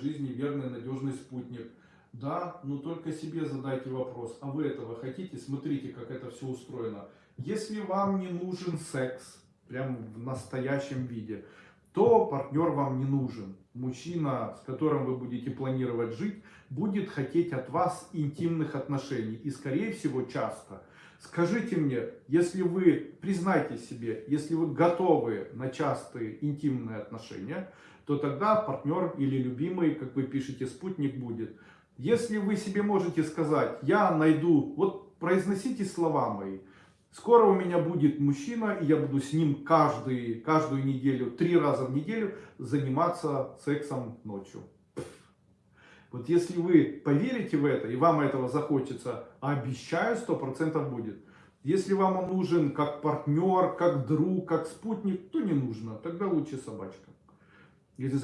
жизни верный, надежный спутник. Да, но только себе задайте вопрос, а вы этого хотите? Смотрите, как это все устроено. Если вам не нужен секс, прям в настоящем виде, то партнер вам не нужен. Мужчина, с которым вы будете планировать жить, будет хотеть от вас интимных отношений. И скорее всего часто. Скажите мне, если вы, признайте себе, если вы готовы на частые интимные отношения, то тогда партнер или любимый, как вы пишете, спутник будет. Если вы себе можете сказать, я найду, вот произносите слова мои, скоро у меня будет мужчина, и я буду с ним каждый, каждую неделю, три раза в неделю заниматься сексом ночью. Вот если вы поверите в это, и вам этого захочется, обещаю, сто процентов будет. Если вам он нужен как партнер, как друг, как спутник, то не нужно. Тогда лучше собачка. Если